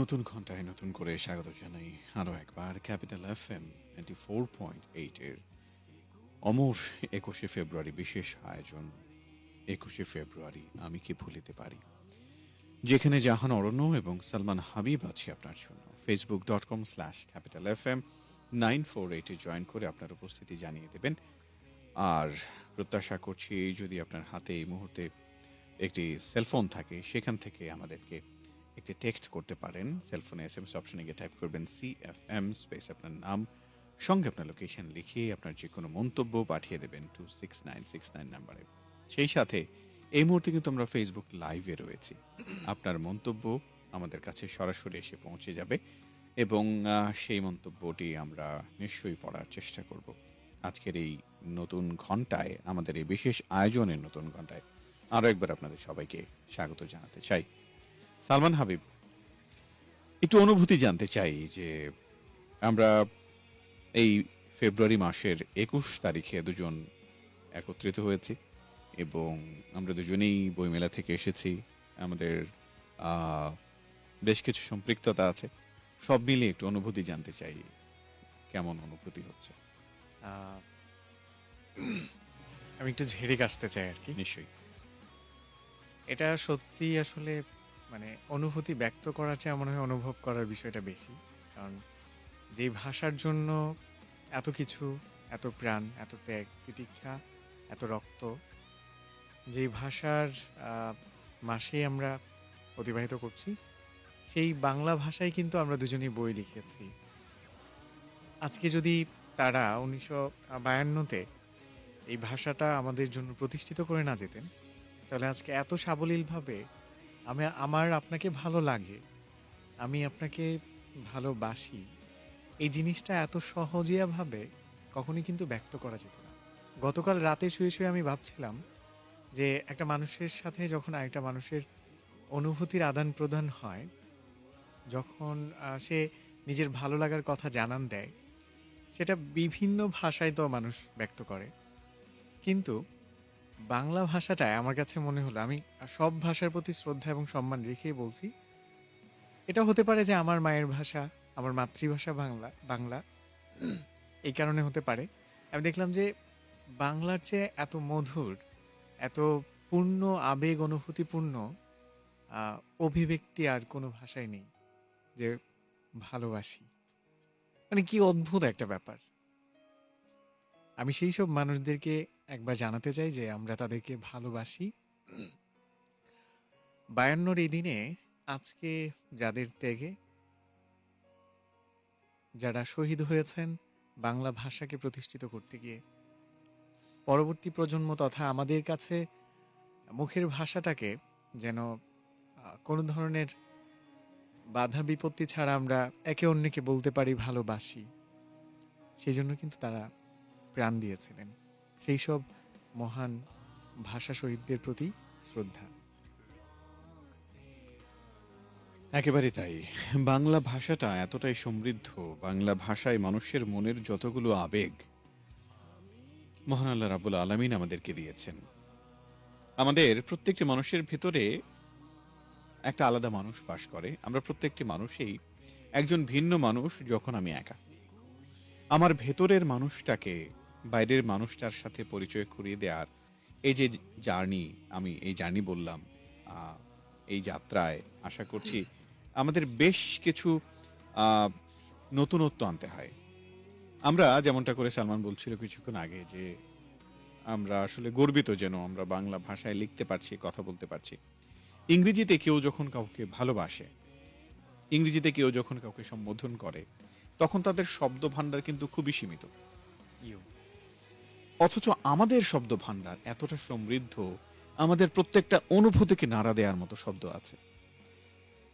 নতুন ঘন্টায় নতুন করে স্বাগত জানাই আরও একবার capital F M ninety four point এইটের অমর একুশে ফেব্রুয়ারি বিশেষ আয়োজন। একুশে ফেব্রুয়ারি, আমি কি ভুলিতে পারি? যেখানে জাহান অরণ্য এবং সালমান হাবিব আছে আপনার জন্য। Facebook dot com slash capital F M nine four এইটে জয়েন করে আপনার উপস্থিতি জানিয়ে দেবেন। আর প্রত্যাশা করছি, যদি আপনার হাতে এই মুহূর্তে একটি সেলফোন থাকে, সেখান থেকে আমাদেরকে একটি টেক্সট করতে পারেন সেলফোনে এস এম এস অপশনে গিয়ে টাইপ করবেন সি এফ এম স্পেস আপনার নাম, সঙ্গে আপনার লোকেশন লিখিয়ে আপনার যে কোনো মন্তব্য পাঠিয়ে দেবেন two six nine six nine নাম্বারে সেই সাথে এই মুহূর্তে কিন্তু আমরা ফেসবুক লাইভে রয়েছি। আপনার মন্তব্য আমাদের কাছে সরাসরি এসে পৌঁছে যাবে এবং সেই মন্তব্যটি আমরা নিশ্চয়ই পড়ার চেষ্টা করব। আজকের এই নতুন ঘন্টায় আমাদের এই বিশেষ আয়োজনের নতুন ঘন্টায় আরও একবার আপনাদের সবাইকে স্বাগত জানাতে চাই। সালমান হাবিব একটু অনুভূতি জানতে চাই যে আমরা এই ফেব্রুয়ারি মাসের একুশ তারিখে দুজন একত্রিত হয়েছি এবং আমরা দুজনেই বইমেলা থেকে এসেছি। আমাদের বেশ কিছু সম্পৃক্ততা আছে। সব মিলিয়ে একটু অনুভূতি জানতে চাই কেমন অনুভূতি হচ্ছে। আমি একটু ঝেড়ে কাশতে চাই আর কি। নিশ্চয়ই। এটা সত্যি আসলে মানে অনুভূতি ব্যক্ত করার চেয়ে মনে হয় অনুভব করার বিষয়টা বেশি। কারণ যেই ভাষার জন্য এত কিছু, এত প্রাণ, এত ত্যাগ, তিতিক্ষা, এত রক্ত, যেই ভাষার মাসেই আমরা অতিবাহিত করছি, সেই বাংলা ভাষায় কিন্তু আমরা দুজনেই বই লিখেছি। আজকে যদি তারা উনিশশো বায়ান্নতে এই ভাষাটা আমাদের জন্য প্রতিষ্ঠিত করে না যেতেন, তাহলে আজকে এত সাবলীলভাবে আমি, আমার আপনাকে ভালো লাগে। আমি আপনাকে ভালোবাসি। এই জিনিসটা এত সহজিয়াভাবে কখনই কিন্তু ব্যক্ত করা যেত না। গতকাল রাতে শুয়ে শুয়ে আমি ভাবছিলাম যে একটা মানুষের সাথে যখন আরেকটা মানুষের অনুভূতির আদান প্রদান হয়, যখন সে নিজের ভালো লাগার কথা জানান দেয়, সেটা বিভিন্ন ভাষায় তো মানুষ ব্যক্ত করে। কিন্তু বাংলা ভাষাটায় আমার কাছে মনে হলো, আমি সব ভাষার প্রতি শ্রদ্ধা এবং সম্মান রেখেই বলছি, এটা হতে পারে যে আমার মায়ের ভাষা, আমার মাতৃভাষা বাংলা বাংলা। এই কারণে হতে পারে। আমি দেখলাম যে বাংলার চেয়ে এত মধুর, এত পূর্ণ, আবেগ অনুভূতিপূর্ণ অভিব্যক্তি আর কোনো ভাষায় নেই যে ভালোবাসি। মানে কি অদ্ভুত একটা ব্যাপার। আমি সেই সব মানুষদেরকে একবার জানাতে চাই যে আমরা তাদেরকে ভালোবাসি। বায়ান্নর এই দিনে আজকে যাদের ত্যাগে, যারা শহীদ হয়েছেন বাংলা ভাষাকে প্রতিষ্ঠিত করতে গিয়ে, পরবর্তী প্রজন্ম তথা আমাদের কাছে মুখের ভাষাটাকে যেন কোনো ধরনের বাধা বিপত্তি ছাড়া আমরা একে অন্যকে বলতে পারি ভালোবাসি সেই জন্য কিন্তু তারা প্রাণ দিয়েছিলেন। সেই সব মহান ভাষা শহীদদের প্রতি শ্রদ্ধা। একেবারে তাই। বাংলা ভাষাটা এতটাই সমৃদ্ধ, বাংলা ভাষায় মানুষের মনের যতগুলো আবেগ, মহান আল্লাহ রাবুল আলমিন আমাদেরকে দিয়েছেন। আমাদের প্রত্যেকটি মানুষের ভিতরে একটা আলাদা মানুষ বাস করে। আমরা প্রত্যেকটি মানুষেই একজন ভিন্ন মানুষ যখন আমি একা। আমার ভেতরের মানুষটাকে বাইরের মানুষটার সাথে পরিচয় করিয়ে দেওয়ার এই যে জার্নি, আমি এই জার্নি বললাম এই যাত্রায় আশা করছি আমাদের বেশ কিছু নতুনত্ব আনতে হয়। আমরা যেমনটা করে সালমান বলছিল কিছুক্ষণ আগে যে আমরা আসলে গর্বিত যেন আমরা বাংলা ভাষায় লিখতে পারছি, কথা বলতে পারছি। ইংরেজিতে কেউ যখন কাউকে ভালোবাসে, ইংরেজিতে কেউ যখন কাউকে সম্বোধন করে, তখন তাদের শব্দ ভাণ্ডার কিন্তু খুবই সীমিত। অথচ আমাদের শব্দ ভাণ্ডার এতটা সমৃদ্ধ আমাদের প্রত্যেকটা অনুভূতিকে নাড়া দেওয়ার মতো শব্দ আছে।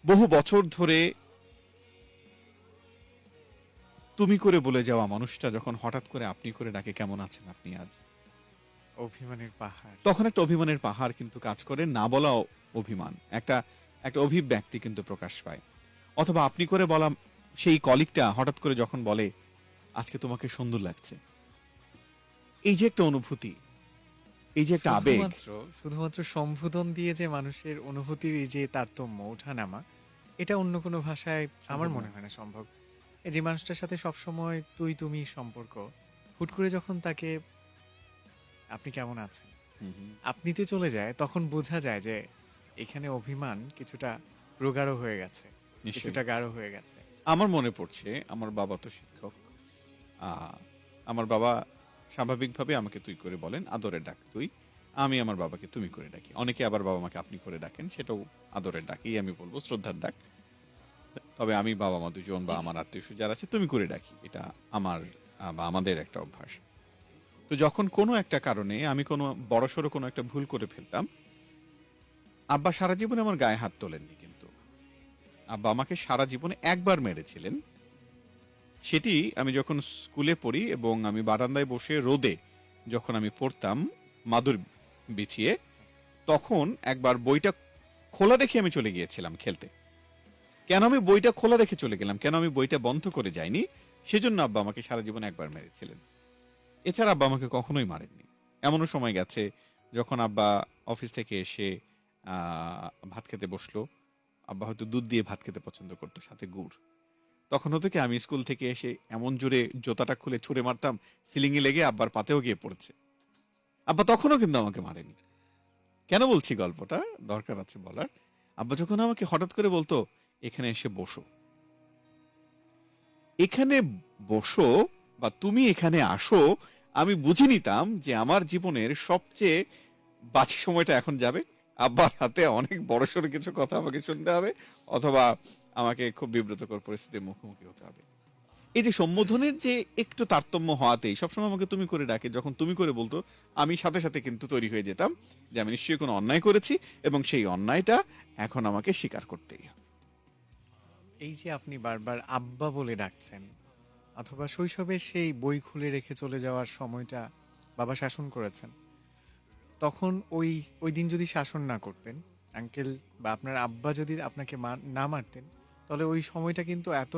বহু বছর ধরে তুমি করে বলে যাওয়া মানুষটা যখন হঠাৎ করে আপনি করে ডাকে কেমন আছেন আপনি আজ? অভিমানের পাহাড়। তখন একটা অভিমানের পাহাড় কিন্তু কাজ করে না বলা অভিমান। একটা একটা অভিব্যক্তি কিন্তু প্রকাশ পায়। অথবা আপনি করে বলা সেই কলিকটা হঠাৎ করে যখন বলে আজকে তোমাকে সুন্দর লাগছে। এই যে একটা অনুভূতি এই যে একটা আবেগ। শুধুমাত্র শুধুমাত্র সম্বোধন দিয়ে যে মানুষের অনুভূতির এই যে তারতম্য ওঠানামা এটা অন্য কোনো ভাষায় আমার মনে হয় না সম্ভব। এই যে মানুষটার সাথে সবসময় তুই তুমি সম্পর্ক হুট করে যখন তাকে আপনি কেমন আছেন। আপনিতে চলে যায় তখন বোঝা যায় যে এখানে অভিমান কিছুটা প্রগাঢ় হয়ে গেছে কিছুটা গাঢ় হয়ে গেছে। আমার মনে পড়ছে আমার বাবা তো শিক্ষক আহ, আমার বাবা স্বাভাবিকভাবে আমাকে তুই করে বলেন, আদরের ডাক তুই। আমি আমার বাবাকে তুমি করে ডাকি। অনেকে আবার বাবা মাকে আপনি করে ডাকেন, সেটাও আদরের ডাকই আমি বলব শ্রদ্ধার ডাক। তবে আমি বাবা মা দুজন বা আমার আত্মীয় যারা আছে, তুমি করে ডাকি। এটা আমার, বা আমাদের একটা অভ্যাস। তো যখন কোনো একটা কারণে আমি কোনো বড়সড় কোনো একটা ভুল করে ফেলতাম, আব্বা সারা জীবনে আমার গায়ে হাত তোলেননি কিন্তু। আব্বা আমাকে সারা জীবনে একবার মেরেছিলেন। সেটি আমি যখন স্কুলে পড়ি এবং আমি বারান্দায় বসে রোদে যখন আমি পড়তাম, মাদুর বিছিয়ে, তখন একবার বইটা খোলা রেখে আমি চলে গিয়েছিলাম খেলতে। কেন আমি বইটা খোলা রেখে চলে গেলাম? কেন আমি বইটা বন্ধ করে যাইনি? সেজন্য আব্বা আমাকে সারা জীবন একবার মেরেছিলেন। এছাড়া আব্বা আমাকে কখনোই মারেননি। এমনও সময় গেছে যখন আব্বা অফিস থেকে এসে ভাত খেতে বসল। আব্বা হয়তো দুধ দিয়ে ভাত খেতে পছন্দ করতো, সাথে গুড়। তখন হতো কি, আমি স্কুল থেকে এসে এমন জোরে জোতাটা খুলে ছুঁড়ে মারতাম সিলিং এ লেগে আব্বার পাতেও গিয়ে পড়ছে। আব্বা তখনও কিন্তু আমাকে মারেনি। কেন বলছি গল্পটা? দরকার আছে বলার। আব্বা যখন আমাকে হঠাৎ করে বলতো, এখানে এসে বসো। এখানে বসো বা তুমি এখানে আসো, আমি বুঝে নিতাম যে আমার জীবনের সবচেয়ে বাকি সময়টা এখন যাবে। আব্বার হাতে অনেক বড়সড় কিছু কথা আমাকে শুনতে হবে, অথবা আমাকে খুব বিব্রতকর পরিস্থিতির মুখোমুখি হতে হবে। এই যে সম্বোধনের যে একটু তারতম্য হওয়াতেই সবসময় আমাকে তুমি করে ডাকে, যখন তুমি করে বলতো, আমি সাথে সাথে কিন্তু তৈরি হয়ে যেতাম যে আমি নিশ্চয়ই কোনো অন্যায় করেছি এবং সেই অন্যায়টা এখন আমাকে স্বীকার করতেই হবে। এই যে আপনি বারবার আব্বা বলে ডাকছেন, অথবা শৈশবের সেই বই খুলে রেখে চলে যাওয়ার সময়টা বাবা শাসন করেছেন, তখন ওই ওই দিন যদি শাসন না করতেন, আঙ্কেল বা আপনার আব্বা যদি আপনাকে না মারতেন তাহলে ওই সময়টা কিন্তু এত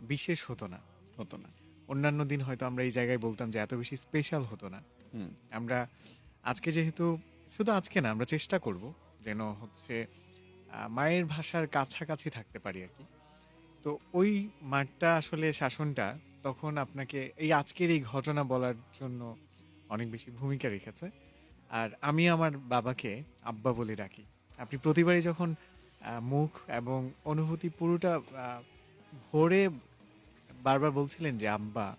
বিশেষ হতো না। হতো না। অন্যান্য দিন হয়তো আমরা এই জায়গায় বলতাম যে এত বেশি স্পেশাল হতো না। আমরা আজকে যেহেতু শুধু আজকে না আমরা চেষ্টা করব যেন হচ্ছে মায়ের ভাষার কাছাকাছি থাকতে পারি আর কি। তো ওই মাঠটা আসলে শাসনটা তখন আপনাকে এই আজকের এই ঘটনা বলার জন্য অনেক বেশি ভূমিকা রেখেছে। আর আমি আমার বাবাকে আব্বা বলে ডাকি। আপনি প্রতিবারই যখন মুখ এবং অনুভূতি পুরোটা ভরে বারবার বলছিলেন যে আব্বা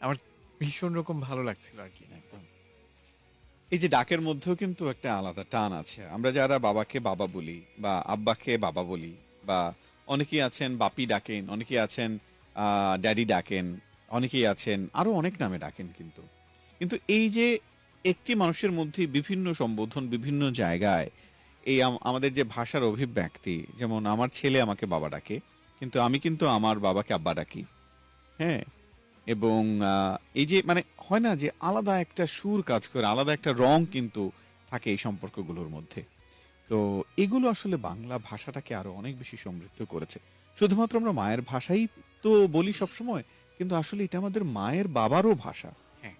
আমার ভীষণ রকম ভালো লাগছিল আর কি। একদম। এই যে ডাকের মধ্যেও কিন্তু একটা আলাদা টান আছে। আমরা যারা বাবাকে বাবা বলি বা আব্বাকে বাবা বলি বা অনেকেই আছেন বাপি ডাকেন, অনেকেই আছেন ড্যাডি ডাকেন, অনেকেই আছেন আরও অনেক নামে ডাকেন কিন্তু। কিন্তু এই যে একটি মানুষের মধ্যে বিভিন্ন সম্বোধন, বিভিন্ন জায়গায় এই আম- আমাদের যে ভাষার অভিব্যক্তি যেমন আমার ছেলে আমাকে বাবা ডাকে কিন্তু আমি কিন্তু আমার বাবাকে আব্বা ডাকি। হ্যাঁ? এবং এই যে মানে হয় না যে আলাদা একটা সুর কাজ করে আলাদা একটা রং কিন্তু থাকে এই সম্পর্কগুলোর মধ্যে। তো এগুলো আসলে বাংলা ভাষাটাকে আরও অনেক বেশি সমৃদ্ধ করেছে। শুধুমাত্র আমরা মায়ের ভাষাই তো বলি সবসময় কিন্তু আসলে এটা আমাদের মায়ের বাবারও ভাষা। হ্যাঁ।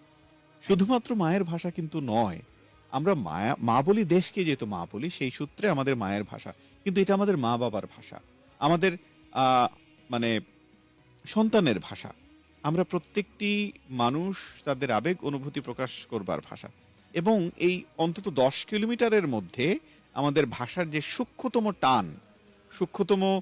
শুধুমাত্র মায়ের ভাষা কিন্তু নয় আমরা মায়া, মা বলি দেশকে যেহেতু মা বলি, সেই সূত্রে আমাদের মায়ের ভাষা। কিন্তু এটা আমাদের মা বাবার ভাষা। আমাদের মানে সন্তানের ভাষা। আমরা প্রত্যেকটি মানুষ তাদের আবেগ, অনুভূতি প্রকাশ করবার ভাষা। এবং এই অন্তত দশ কিলোমিটারের মধ্যে আমাদের ভাষার যে সূক্ষ্মতম টান, সূক্ষ্মতম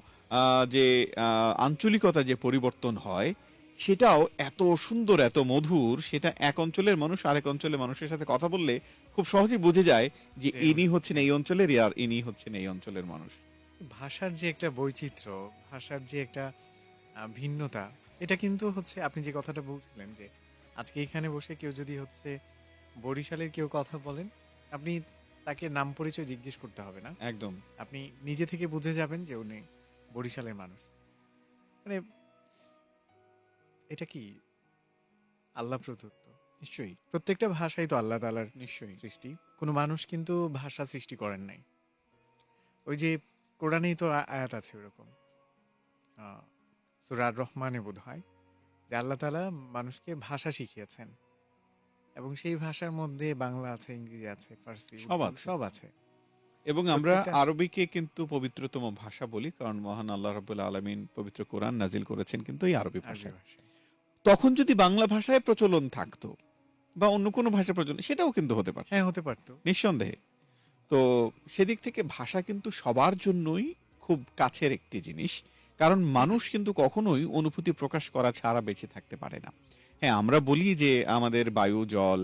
যে আঞ্চলিকতা যে পরিবর্তন হয়, সেটাও এত সুন্দর, এত মধুর, সেটা এক অঞ্চলের মানুষ আরেক অঞ্চলের মানুষের সাথে কথা বললে খুব সহজেই বুঝে যায় যে ইনি হচ্ছেন এই অঞ্চলের আর ইনি হচ্ছেন এই অঞ্চলের মানুষ। ভাষার যে একটা বৈচিত্র্য ভাষার যে একটা ভিন্নতা এটা কিন্তু হচ্ছে আপনি যে কথাটা বলছিলেন যে আজকে এখানে বসে কেউ যদি হচ্ছে বরিশালের কেউ কথা বলেন আপনি তাকে নাম পরিচয় জিজ্ঞেস করতে হবে না। একদম। আপনি নিজে থেকে বুঝে যাবেন যে উনি বরিশালের মানুষ। মানে এটা কি? আল্লাহ প্রদত্ত। নিশ্চয়ই। প্রত্যেকটা ভাষাই তো আল্লাহ তালার নিশ্চয়ই। সৃষ্টি। কোনো মানুষ কিন্তু ভাষা সৃষ্টি করেন নাই। ওই যে কোরআনেই তো আয়াত আছে ওরকম। সুরার রহমানে বোধ হয় যে আল্লাহ তালা মানুষকে ভাষা শিখিয়েছেন। এবং সেই ভাষার মধ্যে বাংলা আছে ইংরেজি আছে ফার্সি সব আছে। সব আছে। এবং আমরা আরবিকে কিন্তু পবিত্রতম ভাষা বলি কারণ মহান আল্লাহ রাব্বুল আলামিন পবিত্র কোরআন নাজিল করেছেন কিন্তু এই আরবি ভাষায়। তখন যদি বাংলা ভাষায় প্রচলন থাকতো বা অন্য কোনো ভাষা প্রচলন সেটাও কিন্তু হতে পারে হ্যাঁ হতে পারতো। নিঃসন্দেহে। তো সেদিক থেকে ভাষা কিন্তু সবার জন্যই খুব কাছের একটি জিনিস কারণ মানুষ কিন্তু কখনোই অনুভূতি প্রকাশ করা ছাড়া বেঁচে থাকতে পারে না। হ্যাঁ আমরা বলি যে আমাদের বায়ু জল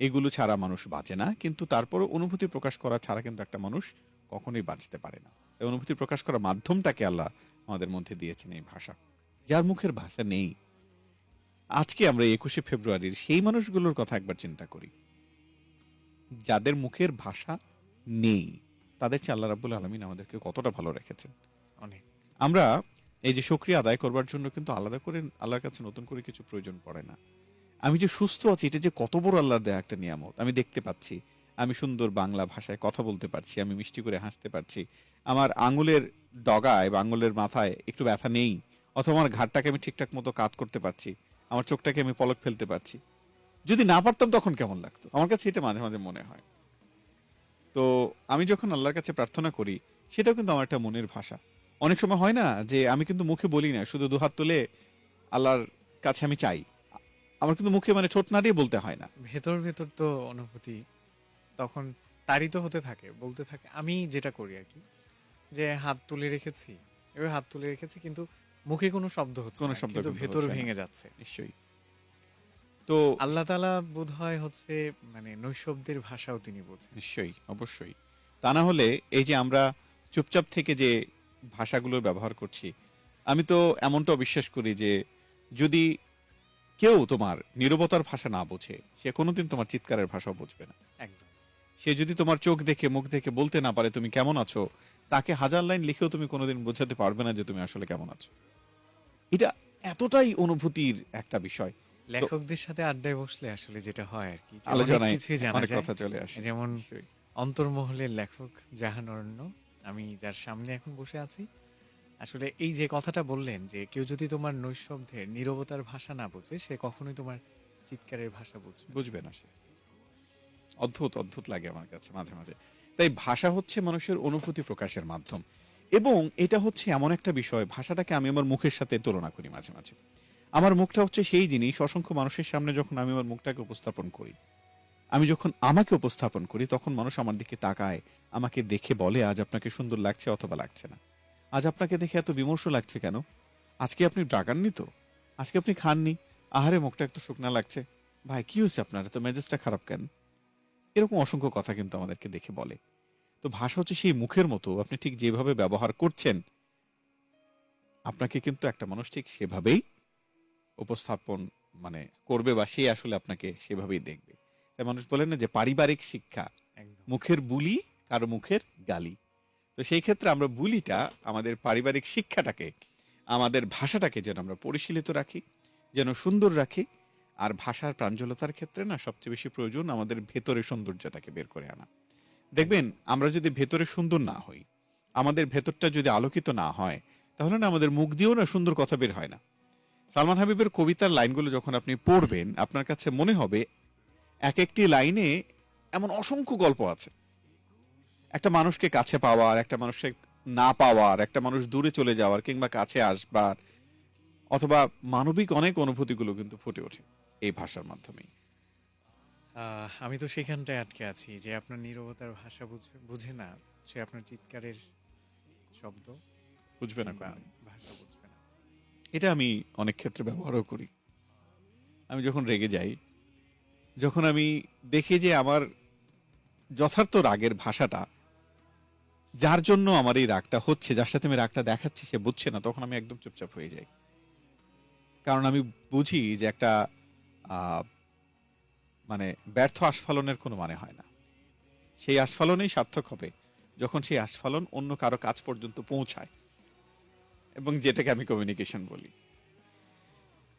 এগুলো ছাড়া মানুষ বাঁচে না কিন্তু তারপরে অনুভূতি প্রকাশ করা ছাড়া কিন্তু একটা মানুষ কখনোই বাঁচতে পারে না। এই অনুভূতি প্রকাশ করার মাধ্যমটাকে আল্লাহ আমাদের মধ্যে দিয়েছেন এই ভাষা। যার মুখের ভাষা নেই আজকে আমরা একুশে ফেব্রুয়ারির সেই মানুষগুলোর কথা একবার চিন্তা করি। যাদের মুখের ভাষা নেই তাদের চেয়ে আল্লাহ রাবুল আলমিন আমাদেরকে কতটা ভালো রেখেছেন। অনেক। আমরা এই যে সক্রিয় আদায় করবার জন্য কিন্তু আলাদা করে আল্লাহর কাছে নতুন করে কিছু প্রয়োজন পড়ে না। আমি যে সুস্থ আছি এটা যে কত বড় আল্লাহর দেয়া একটা নিয়ামত। আমি দেখতে পাচ্ছি আমি সুন্দর বাংলা ভাষায় কথা বলতে পারছি আমি মিষ্টি করে হাসতে পারছি। আমার আঙুলের ডগায় বা আঙুলের মাথায় একটু ব্যথা নেই অথবা আমার ঘাটটাকে আমি ঠিকঠাক মতো কাজ করতে পারছি। আমার চোখটাকে আমি পলক ফেলতে পারছি। যদি না পারতাম তখন কেমন লাগতো? আমার কাছে এটা মাঝে মাঝে মনে হয়। তো আমি যখন আল্লাহর কাছে প্রার্থনা করি, সেটাও কিন্তু আমার একটা মনের ভাষা। অনেক সময় হয় না যে আমি কিন্তু মুখে বলি না, শুধু দুহাত তুলে আল্লাহর কাছে আমি চাই। আমার কিন্তু মুখে মানে ঠোঁট নাড়িয়ে বলতে হয় না। ভেতর ভেতর তো অনুভূতি তখন তারিত হতে থাকে, বলতে থাকে, আমি যেটা করি আর কি, যে হাত তুলে রেখেছি। এবার হাত তুলে রেখেছি, কিন্তু মুখে কোনো শব্দ হচ্ছে কোনো শব্দ কিন্তু ভেতর ভেঙে যাচ্ছে। নিশ্চয়ই। তো আল্লাহ তালা বোধ হয় হচ্ছে মানে নৈশব্দের ভাষাও তিনি বোঝেন। নিশ্চয়ই অবশ্যই। তা না হলে এই যে আমরা চুপচাপ থেকে যে ভাষাগুলোর ব্যবহার করছি আমি তো এমনটাও বিশ্বাস করি যে যদি কেউ তোমার নিরবতার ভাষা না বোঝে সে কোনোদিন তোমার চিৎকারের ভাষাও বুঝবে না। একদম। সে যদি তোমার চোখ দেখে মুখ দেখে বলতে না পারে তুমি কেমন আছো তাকে হাজার লাইন লিখেও তুমি কোনোদিন বোঝাতে পারবে না যে তুমি আসলে কেমন আছো। এটা এতটাই অনুভূতির একটা বিষয়। লেখকদের সাথে আড্ডায় বসলে আসলে যেটা হয় আর কি আলোচনায় কিছুই জানা যায়। কথা চলে আসে। যেমন অন্তর্মহলের লেখক জাহান অরণ্য আমি যার সামনে এখন বসে আছি। আসলে এই যে কথাটা বললেন যে কেউ যদি তোমার নৈশব্দের নীরবতার ভাষা না বোঝে সে কখনোই তোমার চিৎকারের ভাষা বুঝবে। বুঝবে না সে। অদ্ভুত অদ্ভুত লাগে আমার কাছে মাঝে মাঝে। তাই ভাষা হচ্ছে মানুষের অনুভূতি প্রকাশের মাধ্যম। এবং এটা হচ্ছে এমন একটা বিষয়, ভাষাটাকে আমি আমার মুখের সাথে তুলনা করি মাঝে মাঝে। আমার মুখটা হচ্ছে সেই জিনিস, অসংখ্য মানুষের সামনে যখন আমি আমার মুখটাকে উপস্থাপন করি, আমি যখন আমাকে উপস্থাপন করি, তখন মানুষ আমার দিকে তাকায়, আমাকে দেখে বলে, আজ আপনাকে সুন্দর লাগছে অথবা লাগছে না। আজ আপনাকে দেখে এত বিমর্ষ লাগছে কেন? আজকে আপনি ড্রাগাননি তো? আজকে আপনি খাননি? আহারে, মুখটা একটু শুকনা লাগছে। ভাই, কি হয়েছে আপনার? এত মেজাজটা খারাপ কেন? এরকম অসংখ্য কথা কিন্তু আমাদেরকে দেখে বলে। তো ভাষা হচ্ছে সেই মুখের মতো আপনি ঠিক যেভাবে ব্যবহার করছেন আপনাকে কিন্তু একটা মানুষ ঠিক সেভাবেই উপস্থাপন মানে করবে বা সে আসলে আপনাকে সেভাবেই দেখবে। তাই মানুষ বলেন না যে পারিবারিক শিক্ষা মুখের বুলি কারও মুখের গালি। তো সেই ক্ষেত্রে আমরা বুলিটা আমাদের পারিবারিক শিক্ষাটাকে আমাদের ভাষাটাকে যেন আমরা পরিশীলিত রাখি যেন সুন্দর রাখি আর ভাষার প্রাঞ্জলতার ক্ষেত্রে না সবচেয়ে বেশি প্রয়োজন আমাদের ভেতরে সৌন্দর্যটাকে বের করে আনা। দেখবেন, আমরা যদি ভেতরে সুন্দর না হই, আমাদের ভেতরটা যদি আলোকিত না হয়, তাহলে না আমাদের মুখ দিয়েও না সুন্দর কথা বের হয় না। সালমান হাবিবের কবিতার লাইনগুলো যখন আপনি পড়বেন, আপনার কাছে মনে হবে এক একটি লাইনে এমন অসংখ্য গল্প আছে। একটা মানুষকে কাছে পাওয়ার, একটা মানুষকে না পাওয়ার, একটা মানুষ দূরে চলে যাওয়ার কিংবা কাছে আসবার, অথবা মানবিক অনেক অনুভূতিগুলো কিন্তু ফুটে ওঠে। এই ভাষার মাধ্যমেই। আমি তো সেখানটায় আটকে আছি যে আপনার নীরবতার ভাষা বুঝবে বুঝে না সে আপনার চিৎকারের শব্দ বুঝবে না ভাষা বুঝবে না। এটা আমি অনেক ক্ষেত্রে ব্যবহারও করি। আমি যখন রেগে যাই যখন আমি দেখি যে আমার যথার্থ রাগের ভাষাটা যার জন্য আমার এই রাগটা হচ্ছে যার সাথে আমি রাগটা দেখাচ্ছি সে বুঝছে না তখন আমি একদম চুপচাপ হয়ে যাই। কারণ আমি বুঝি যে একটা মানে ব্যর্থ আস্ফালনের কোনো মানে হয় না। সেই আস্ফালনেই সার্থক হবে। যখন সেই আস্ফালন অন্য কারও কাজ পর্যন্ত পৌঁছায় এবং যেটাকে আমি কমিউনিকেশন বলি।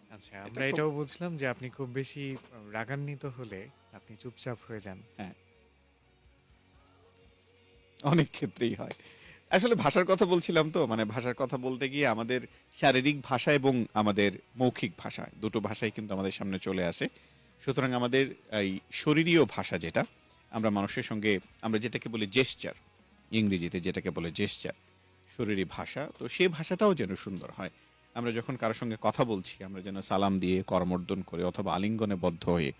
আচ্ছা আমরা এটাও বুঝলাম যে আপনি খুব বেশি রাগান্বিত হলে আপনি চুপচাপ হয়ে যান। হ্যাঁ। অনেক ক্ষেত্রেই হয়। আসলে ভাষার কথা বলছিলাম তো মানে ভাষার কথা বলতে গিয়ে আমাদের শারীরিক ভাষা এবং আমাদের মৌখিক ভাষা, দুটো ভাষাই কিন্তু আমাদের সামনে চলে আসে। সুতরাং আমাদের এই শরীরীয় ভাষা যেটা, আমরা মানুষের সঙ্গে, আমরা যেটাকে বলি জেস্চার ইংরেজিতে যেটাকে বলে জেস্চার শরীরী ভাষা। তো সেই ভাষাটাও যেন সুন্দর হয়। আমরা যখন কারোর সঙ্গে কথা বলছি, আমরা যেন সালাম দিয়ে, করমর্দন করে অথবা আলিঙ্গনে বদ্ধ হয়ে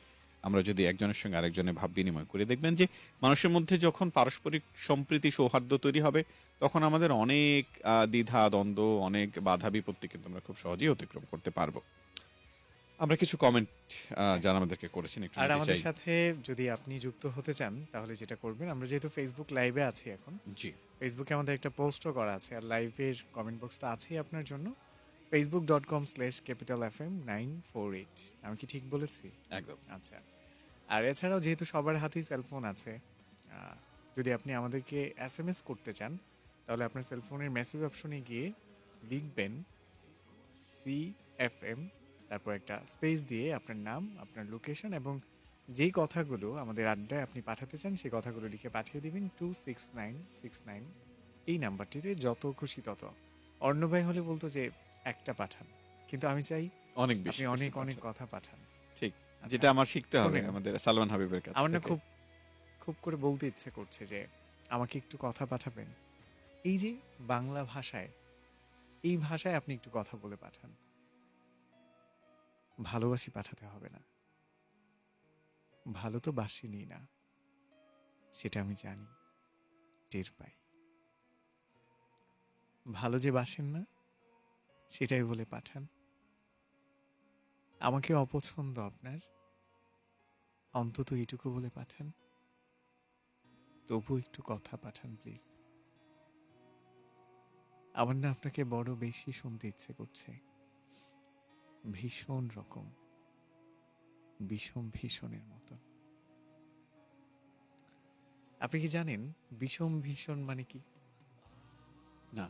আমরা যদি একজনের সঙ্গে আরেকজনের ভাব বিনিময় করে দেখবেন যে মানুষের মধ্যে যখন পারস্পরিক সম্প্রীতি সৌহার্দ্য তৈরি হবে তখন আমাদের অনেক দ্বিধা দ্বন্দ্ব অনেক বাধা বিপত্তি কিন্তু আমরা খুব সহজেই অতিক্রম করতে পারব। আমরা কিছু কমেন্ট যারা আমাদেরকে করেছেন একটু আর আমাদের সাথে যদি আপনি যুক্ত হতে চান তাহলে যেটা করবেন আমরা যেহেতু ফেসবুক লাইভে আছি এখন জি। ফেসবুকে আমাদের একটা পোস্টও করা আছে আর লাইভের কমেন্ট বক্স তো আছেই আপনার জন্য Facebook dot com slash capital F M nine four eight আমি কি ঠিক বলেছি? একদম। আচ্ছা। আর এছাড়াও যেহেতু সবার হাতেই সেলফোন আছে যদি আপনি আমাদেরকে এস এম এস করতে চান তাহলে আপনার সেলফোনের মেসেজ অপশনে গিয়ে লিখবেন সি এফ এম তারপর একটা স্পেস দিয়ে আপনার নাম আপনার লোকেশন এবং যেই কথাগুলো আমাদের আড্ডায় আপনি পাঠাতে চান সেই কথাগুলো লিখে পাঠিয়ে দিবেন two six nine six nine এই নাম্বারটিতে যত খুশি তত। অর্ণবাই হলে বলতো যে একটা পাঠান। কিন্তু আমি চাই অনেক বেশি অনেক অনেক কথা পাঠান। যেটা আমার শিখতে হবে। আমাদের সালমান হাবিবের কাছে আমার না খুব খুব করে বলতে ইচ্ছে করছে যে আমাকে একটু কথা পাঠাবেন। এই যে বাংলা ভাষায় এই ভাষায় আপনি একটু কথা বলে পাঠান। ভালোবাসি পাঠাতে হবে না। ভালো তো বাসিনি না। সেটা আমি জানি টের পাই। ভালো যে বাসেন না সেটাই বলে পাঠান। আমাকে অপছন্দ আপনার। অন্তত এইটুকু বলে পাঠান। তবু একটু কথা পাঠান প্লিজ আমার না আপনাকে বড় বেশি শুনতে ইচ্ছে করছে। ভীষণ রকম। বিষম ভীষণের মতন আপনি কি জানেন বিষম ভীষণ মানে কি? না।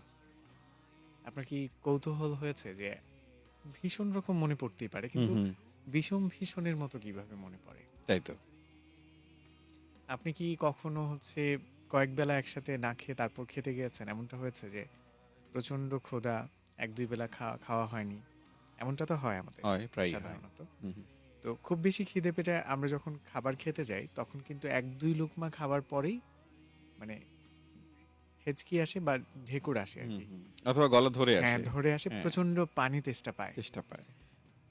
আপনার কি কৌতূহল হয়েছে যে ভীষণ রকম মনে পড়তেই পারে কিন্তু বিষম ভীষণের মতো কীভাবে মনে পড়ে? তাই তো। আপনি কি কখনো হচ্ছে কয়েক বেলা একসাথে না খেয়ে তারপর খেতে গিয়েছেন? এমনটা হয়েছে যে প্রচণ্ড ক্ষুধা এক দুই বেলা খাওয়া খাওয়া হয়নি? এমনটা তো হয় আমাদের হয় প্রায় সাধারণত। তো খুব বেশি খিদে পেটে আমরা যখন খাবার খেতে যাই তখন কিন্তু এক দুই লুকমা খাবার পরেই মানে হেঁচকি আসে বা ঢেকুর আসে আর কি। অথবা গলা ধরে হ্যাঁ আসে। ধরে আসে হ্যাঁ। প্রচণ্ড পানি তেষ্টা পায়। চেষ্টা পায়।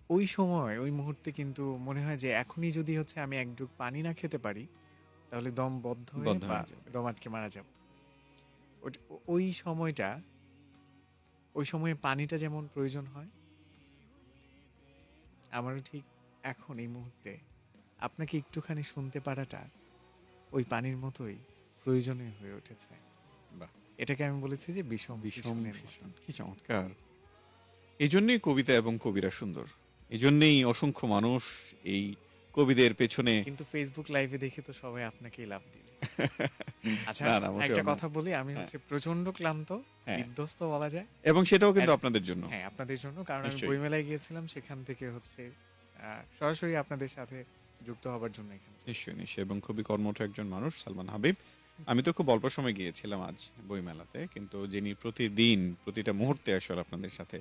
ওই সময় ওই মুহূর্তে কিন্তু মনে হয় যে এখনই যদি হচ্ছে আমি এক ডুব পানি না খেতে পারি তাহলে দম বদ্ধ হয়ে বদ্ধ বা হয়ে যাবে। দম আটকে মারা যাব ওট- ওই সময়টা ওই সময়ে পানিটা যেমন প্রয়োজন হয় আমারও ঠিক এখন এই মুহূর্তে আপনাকে একটুখানি শুনতে পারাটা ওই পানির মতোই প্রয়োজনীয় হয়ে উঠেছে বাহ। এটাকে আমি বলেছি যে বিষম ভীষণের মতো। ভীষণ কি চমৎকার এই জন্যই কবিতা এবং কবিরা সুন্দর এই জন্যই অসংখ্য মানুষ এই কবিদের পেছনে কিন্তু ফেসবুক লাইভে দেখে তো সবাই আপনাকেই লাভ দিল আচ্ছা একটা কথা বলি আমি হ্যাঁ। হচ্ছে প্রচণ্ড ক্লান্ত হ্যাঁ। বিধ্বস্ত বলা যায়। এবং সেটাও কিন্তু আপনাদের জন্য। হ্যাঁ আপনাদের জন্য কারণ আমি বইমেলায় গিয়েছিলাম সেখান থেকে হচ্ছে সরাসরি আপনাদের সাথে যুক্ত হবার জন্য এখানে। নিশ্চয়ই নিশ্চয়ই এবং খুবই কর্মঠ একজন মানুষ সালমান হাবিব। আমি তো খুব অল্প সময় গিয়েছিলাম আজ বইমেলাতে কিন্তু যিনি প্রতিদিন প্রতিটা মুহূর্তে আসলে আপনাদের সাথে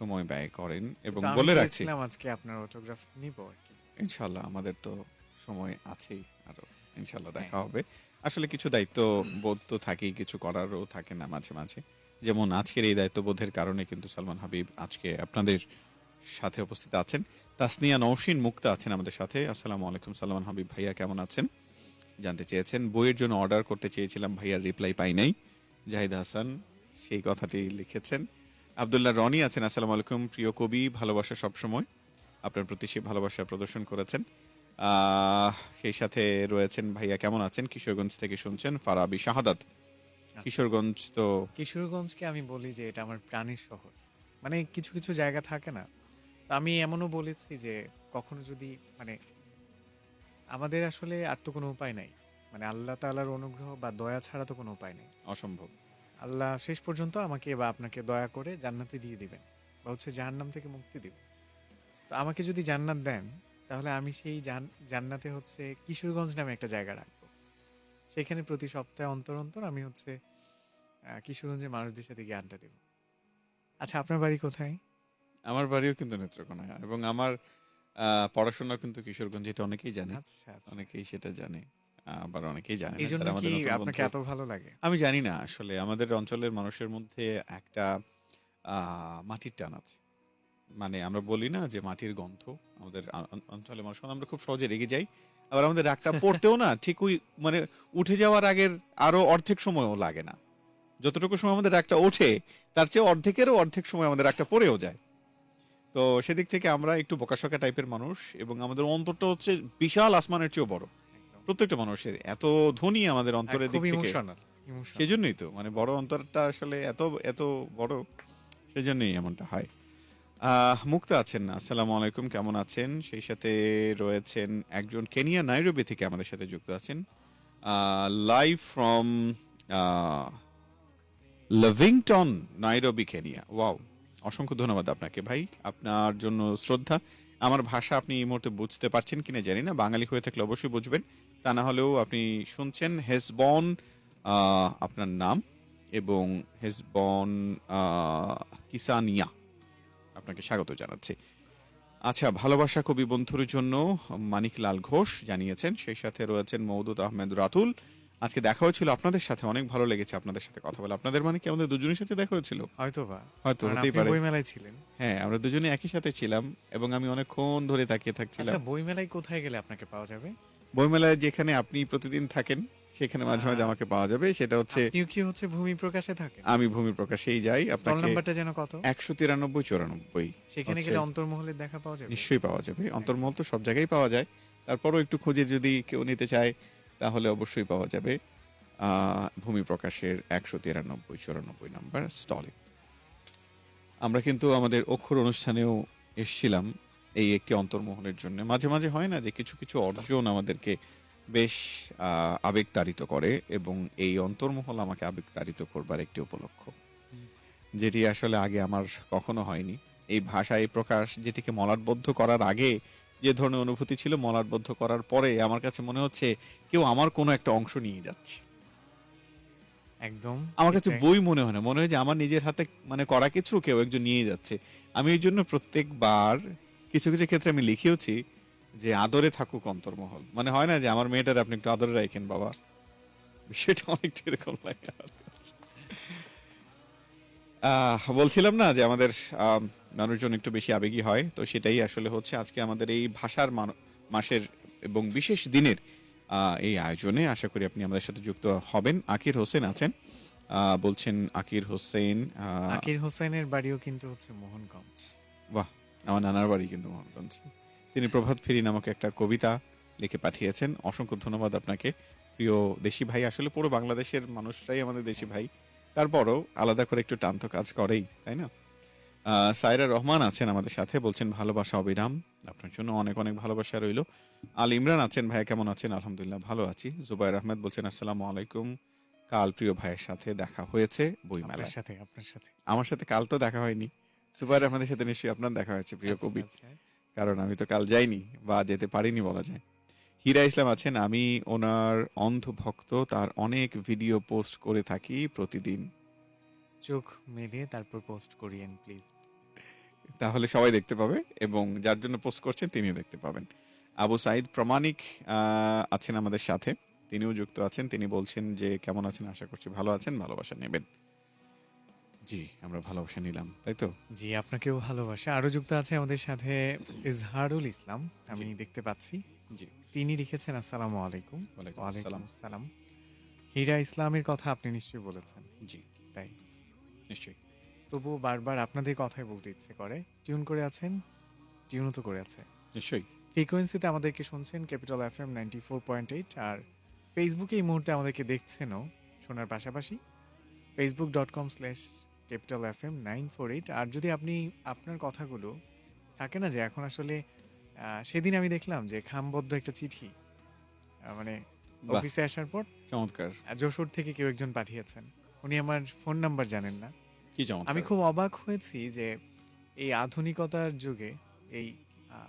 সময় ব্যয় করেন এবং বলে রাখছি। আজকে আপনার অটোগ্রাফ নিব আর কি। ইনশাল্লাহ আমাদের তো সময় আছেই আরও। ইনশাল্লাহ দেখা হ্যাঁ। হবে। আসলে কিছু দায়িত্ব বোধ তো থাকেই কিছু করারও থাকে না মাঝে মাঝে। যেমন আজকের এই দায়িত্ববোধের কারণে কিন্তু সালমান হাবিব আজকে আপনাদের সাথে উপস্থিত আছেন। তাসনিয়া নৌসিন মুক্তা আছেন আমাদের সাথে। আসসালামু আলাইকুম সালমান হাবিব ভাইয়া কেমন আছেন? জানতে চেয়েছেন। বইয়ের জন্য অর্ডার করতে চেয়েছিলাম ভাইয়ার রিপ্লাই পাই নাই। জাহিদ হাসান সেই কথাটি লিখেছেন। আবদুল্লাহ রনি আছেন আসসালামু আলাইকুম প্রিয় কবি ভালোবাসা সবসময়। আপনার প্রতি সে ভালোবাসা প্রদর্শন করেছেন। আহ, সেই সাথে রয়েছেন ভাইয়া কেমন আছেন? কিশোরগঞ্জ থেকে শুনছেন ফারাবি শাহাদাত। কিশোরগঞ্জ তো কিশোরগঞ্জকে আমি বলি যে এটা আমার প্রাণের শহর। মানে কিছু কিছু জায়গা থাকে না। তো আমি এমনও বলেছি যে কখনো যদি মানে আমাদের আসলে আর তো কোনো উপায় নাই। মানে আল্লাহ তাআলার অনুগ্রহ বা দয়া ছাড়া তো কোনো উপায় নেই। অসম্ভব। আল্লাহ শেষ পর্যন্ত আমাকে বা আপনাকে দয়া করে জান্নাতে দিয়ে দিবেন বা হচ্ছে জাহান্নাম থেকে মুক্তি দিবেন। তো আমাকে যদি জান্নাত দেন তাহলে আমি সেই জান- জান্নাতে হচ্ছে কিশোরগঞ্জ নামে একটা জায়গা রাখব। সেখানে প্রতি সপ্তাহে অন্তর অন্তর আমি হচ্ছে কিশোরগঞ্জের মানুষদের সাথে গিয়ে আড্ডা দেব। আচ্ছা আপনার বাড়ি কোথায়? আমার বাড়িও কিন্তু নেত্রকোনা এবং আমার পড়াশোনা কিন্তু কিশোরগঞ্জ এটা অনেকেই জানে। আচ্ছা আচ্ছা। অনেকেই সেটা জানে। আবার অনেকেই জানে না এই জন্য যারা কি আমাদের নতুন আপনাকে বন্ধু। এত ভালো লাগে? আমি জানি না আসলে আমাদের অঞ্চলের মানুষের মধ্যে একটা আহ, মাটির টান আছে। মানে আমরা বলি না যে মাটির গন্ধ আমাদের আ- অঞ্চলের মানুষ আমরা খুব সহজে রেগে যাই। আবার আমাদের রাগটা পড়তেও না ঠিক ওই মানে উঠে যাওয়ার আগের আরও অর্ধেক সময়ও লাগে না। যতটুকু সময় আমাদের রাগটা ওঠে তার চেয়ে অর্ধেকেরও অর্ধেক সময় আমাদের রাগটা পড়েও যায়। তো সেদিক থেকে আমরা একটু বোকাশোকা টাইপের মানুষ এবং আমাদের অন্তরটা হচ্ছে বিশাল আসমানের চেয়েও বড়। প্রত্যেকটা মানুষের এত ধনী আমাদের অন্তরের দিক থেকে। ইমোশনাল ইমোশনাল সেই জন্যই তো মানে বড় অন্তরটা আসলে এত এত বড় সেই জন্যই এমনটা হয়। মুক্তা আছেন আসসালামু আলাইকুম কেমন আছেন? সেই সাথে রয়েছেন একজন কেনিয়া নাইরোবি থেকে আমাদের সাথে যুক্ত আছেন। Live from Lavington Nairobi Kenya wow অসংখ্য ধন্যবাদ আপনাকে ভাই। আপনার জন্য শ্রদ্ধা। আমার ভাষা আপনি এই মুহূর্তে বুঝতে পারছেন কিনা জানি না, বাঙালি হয়ে থাকলে অবশ্যই বুঝবেন। তা না হলেও আপনি শুনছেন হেসবন আপনার নাম এবং হেসবন কিসানিয়া আপনাকে স্বাগত জানাচ্ছি। আচ্ছা ভালোবাসা কবি বন্ধুর জন্য মানিক লাল ঘোষ জানিয়েছেন, সেই সাথে রয়েছেন মৌদুদ আহমেদ রাতুল। আজকে দেখা হয়েছিল আপনাদের সাথে অনেক ভালো লেগেছে আপনাদের সাথে কথা বলে। আপনাদের মানে কি আমাদের দুজনের সাথে দেখা হয়েছিল হয়তো বা। হয়তো হতেই পারে। বইমেলায় ছিলেন। হ্যাঁ আমরা দুজনে একই সাথে ছিলাম এবং আমি অনেকক্ষণ ধরে তাকিয়ে থাকছিলাম। আচ্ছা বইমেলায় কোথায় গেলে আপনাকে পাওয়া যাবে? বইমেলায় যেখানে আপনি প্রতিদিন থাকেন সেখানে মাঝে মাঝে আমাকে পাওয়া যাবে। সেটা হচ্ছে কি হচ্ছে ভূমি প্রকাশে থাকেন? আমি ভূমি প্রকাশেই যাই। আপনাকে নাম্বারটা যেন কত? একশো তিরানব্বই চুরানব্বই সেখানে হচ্ছে- গেলে অন্তর্মহলের দেখা পাওয়া যাবে? নিশ্চয়ই পাওয়া যাবে। অন্তর্মহল তো সব জায়গায় পাওয়া যায়। তারপরও একটু খুঁজে যদি কেউ নিতে চায় তাহলে অবশ্যই পাওয়া যাবে ভূমি প্রকাশের একশো তিরানব্বই চুরানব্বই নাম্বার স্টলে। আমরা কিন্তু আমাদের অক্ষর অনুষ্ঠানেও এসছিলাম এই একটি অন্তর্মহলের জন্য। মাঝে মাঝে হয় না যে কিছু কিছু অর্জন আমাদেরকে বেশ আহ, আবেগতাড়িত করে এবং এই অন্তর্মহল আমাকে আবেগতাড়িত করবার একটি উপলক্ষ। যেটি আসলে আগে আমার কখনো হয়নি। এই ভাষা এই প্রকাশ যেটিকে মলাটবদ্ধ করার আগে যে ধরনের অনুভূতি ছিল মলাটবদ্ধ করার পরে আমার কাছে মনে হচ্ছে কেউ আমার কোনো একটা অংশ নিয়ে যাচ্ছে। একদম। আমার কাছে বই মনে হয় না মনে হয় যে আমার নিজের হাতে মানে করা কিছু কেউ একজন নিয়ে যাচ্ছে। আমি এই জন্য প্রত্যেকবার কিছু কিছু ক্ষেত্রে আমি লিখেওছি যে আদরে থাকুক অন্তর্মহল। মানে হয় না যে আমার মেয়েটার আপনি একটু আদরে রাখেন বাবা। বিষয়টা অনেকটা এরকম লাগে আহ, বলছিলাম না যে আমাদের আম, মানুষজন একটু বেশি আবেগী হয় তো সেটাই আসলে হচ্ছে আজকে আমাদের এই ভাষার মাসের এবং বিশেষ দিনের এই আয়োজনে আশা করি আপনি আমাদের সাথে যুক্ত হবেন। আকির হোসেন আছেন বলছেন আকির হোসেন আকির হোসেনের বাড়িও কিন্তু হচ্ছে মোহনগঞ্জ। বাহ! আমার নানার বাড়ি কিন্তু মোহনগঞ্জ। তিনি প্রভাত ফেরি নামক একটা কবিতা লিখে পাঠিয়েছেন। অসংখ্য ধন্যবাদ আপনাকে। প্রিয় দেশি ভাই আসলে পুরো বাংলাদেশের মানুষরাই আমাদের দেশি ভাই। তারপরও আলাদা করে একটু টান তো কাজ করেই তাই না? সাইরা রহমান আছেন আমাদের সাথে বলছেন ভালোবাসা অবিরাম। আপনার জন্য অনেক অনেক ভালোবাসা রইল। আল ইমরান আছেন ভাই কেমন আছেন? আলহামদুলিল্লাহ ভালো আছি। জুবাইর আহমেদ বলছেন আসসালামু আলাইকুম। কাল প্রিয় ভাইয়ের সাথে দেখা হয়েছে বইমেলায়। আপনার সাথে আপনার সাথে। আমার সাথে কাল তো দেখা হয়নি। সুপার আমাদের সাথে নিশ্চয়ই আপনার দেখা হয়েছে প্রিয় আচ্ছা, কবি। আচ্ছা। কারণ আমি তো কাল যাইনি বা যেতে পারিনি বলা যায়। হীরা ইসলাম আছেন আমি ওনার অন্ধ ভক্ত তার অনেক ভিডিও পোস্ট করে থাকি প্রতিদিন। চোখ মেলিয়ে তারপর পোস্ট করিয়েন প্লিজ তাহলে সবাই দেখতে পাবে এবং যার জন্য পোস্ট করছেন তিনিও দেখতে পাবেন। আবু সাইদ প্রমাণিক আছেন আমাদের সাথে। তিনিও যুক্ত আছেন। তিনি বলছেন যে কেমন আছেন? আশা করছি ভালো আছেন। ভালোবাসা নেবেন। জি আমরা ভালোবাসা নিলাম তাই তো? জি আপনাকেও ভালোবাসা। আরও যুক্ত আছে আমাদের সাথে ইজহারুল ইসলাম আমি দেখতে পাচ্ছি। জি। তিনি লিখেছেন আসসালামু আলাইকুম। ওয়ালাইকুম আসসালাম। হীরা ইসলামের কথা আপনি নিশ্চয়ই বলেছেন। জি। তাই। নিশ্চয়ই। তবুও বারবার আপনাদের কথাই বলতে ইচ্ছে করে। টিউন করে আছেন টিউনও তো করে আছে। নিশ্চয়ই। ফ্রিকোয়েন্সিতে আমাদেরকে শুনছেন capital F M ninety four point eight আর ফেসবুকে এই মুহূর্তে আমাদেরকে দেখছেনও শোনার পাশাপাশি। Facebook dot com slash capital F M nine four eight আর যদি আপনি আপনার কথাগুলো থাকে না যে এখন আসলে সেদিন আমি দেখলাম যে খামবদ্ধ একটা চিঠি মানে অফিসে আসার পর চমৎকার। যশোর থেকে কেউ একজন পাঠিয়েছেন। উনি আমার ফোন নাম্বার জানেন না। কি চমৎকার। আমি খুব অবাক হয়েছি যে এই আধুনিকতার যুগে এই আহ,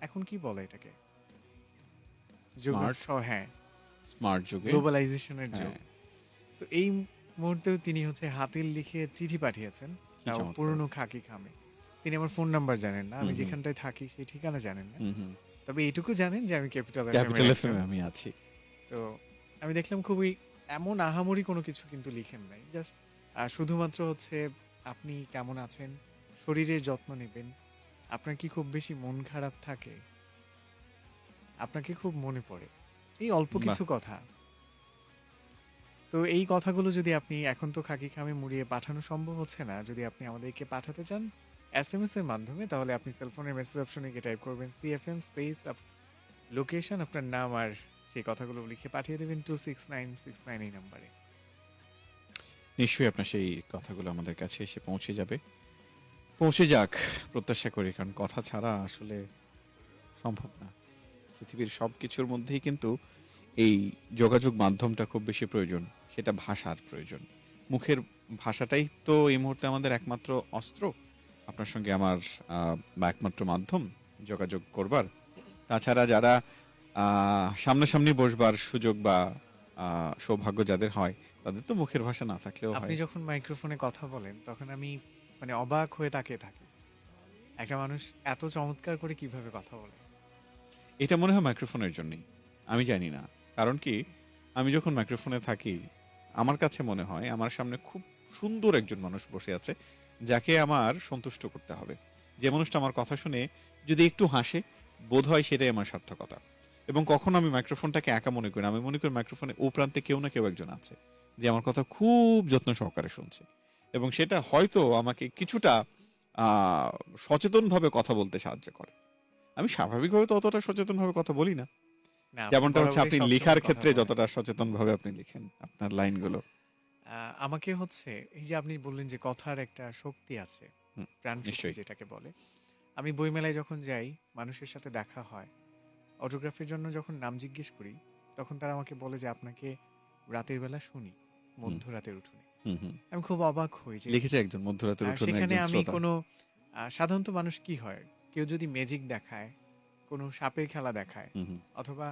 এখন কি বলে এটাকে? যুগ Smart? স- হ্যাঁ। স্মার্ট যুগে? গ্লোবালাইজেশনের যুগ। হ্যাঁ, তো এই মুহূর্তেও তিনি হচ্ছে হাতিল লিখে চিঠি পাঠিয়েছেন কি তাও চমৎকার। পুরনো খাকি খামে। তিনি আমার ফোন নাম্বার জানেন না আমি হুম হুম। যেখানটায় থাকি সেই ঠিকানা জানেন না। হুম হুম। তবে এইটুকু জানেন যে আমি ক্যাপিটাল আমি আছি। তো আমি দেখলাম খুবই এমন আহামরি কোনো কিছু কিন্তু লিখেন নাই। জাস্ট শুধুমাত্র হচ্ছে আপনি কেমন আছেন শরীরের যত্ন নেবেন আপনার কি খুব বেশি মন খারাপ থাকে আপনাকে খুব মনে পড়ে। এই অল্প কিছু কথা। তো এই কথাগুলো যদি আপনি এখন তো খাকি খামে মুড়িয়ে পাঠানো সম্ভব হচ্ছে না যদি আপনি আমাদেরকে পাঠাতে চান এস এম এস এর মাধ্যমে তাহলে আপনি সেলফোনের মেসেজ অপশনে গিয়ে টাইপ করবেন সি সিএফএম স্পেস লোকেশন আপনার নাম আর সেই কথাগুলো লিখে পাঠিয়ে দেবেন two six nine six nine এই নাম্বারে নিশ্চয়ই আপনার সেই কথাগুলো আমাদের কাছে এসে পৌঁছে যাবে। পৌঁছে যাক, প্রত্যাশা করি, কারণ কথা ছাড়া আসলে সম্ভব না। পৃথিবীর সব কিছুর মধ্যেই কিন্তু এই যোগাযোগ মাধ্যমটা খুব বেশি প্রয়োজন, সেটা ভাষার প্রয়োজন। মুখের ভাষাটাই তো এই মুহূর্তে আমাদের একমাত্র অস্ত্র। আপনার সঙ্গে আমার বা একমাত্র মাধ্যম যোগাযোগ করবার। তাছাড়া যারা সামনাসামনি বসবার সুযোগ বা সৌভাগ্য যাদের হয় তাদের তো মুখের ভাষা না থাকলেও আপনি যখন মাইক্রোফোনে কথা বলেন তখন আমি মানে অবাক হয়ে তাকিয়ে থাকি। একটা মানুষ এত চমৎকার করে কীভাবে কথা বলে? এটা মনে হয় মাইক্রোফোনের জন্যই। আমি জানি না। কারণ কি আমি যখন মাইক্রোফোনে থাকি আমার কাছে মনে হয় আমার সামনে খুব সুন্দর একজন মানুষ বসে আছে যাকে আমার সন্তুষ্ট করতে হবে। যে মানুষটা আমার কথা শুনে যদি একটু হাসে বোধ হয় সেটাই আমার সার্থকতা। এবং কখনো আমি মাইক্রোফোনটাকে একা মনে করি আমি মনে করি মাইক্রোফোনে ও প্রান্তে কেউ না কেউ একজন আছে যে আমার কথা খুব যত্ন সহকারে শুনছে। এবং সেটা হয়তো আমাকে কিছুটা সচেতনভাবে কথা বলতে সাহায্য করে। আমি স্বাভাবিকভাবে তো অতটা সচেতনভাবে কথা বলি না। যেমনটা হচ্ছে আপনি লেখার ক্ষেত্রে যতটা সচেতন ভাবে আপনি লিখেন আপনার লাইনগুলো। আমাকে হচ্ছে এই যে আপনি বললেন যে কথার একটা শক্তি আছে প্রাণ যেটাকে বলে আমি বইমেলায় যখন যাই মানুষের সাথে দেখা হয় অটোগ্রাফের জন্য যখন নাম জিজ্ঞেস করি তখন তারা আমাকে বলে যে আপনাকে রাতের বেলা শুনি মধ্যরাতের উঠোনে। আমি খুব অবাক হই যে লিখেছে একজন মধ্যরাতের উঠোনে সেখানে আমি কোনো সাধারণত মানুষ কি হয় কেউ যদি ম্যাজিক দেখায় কোনো সাপের খেলা দেখায় অথবা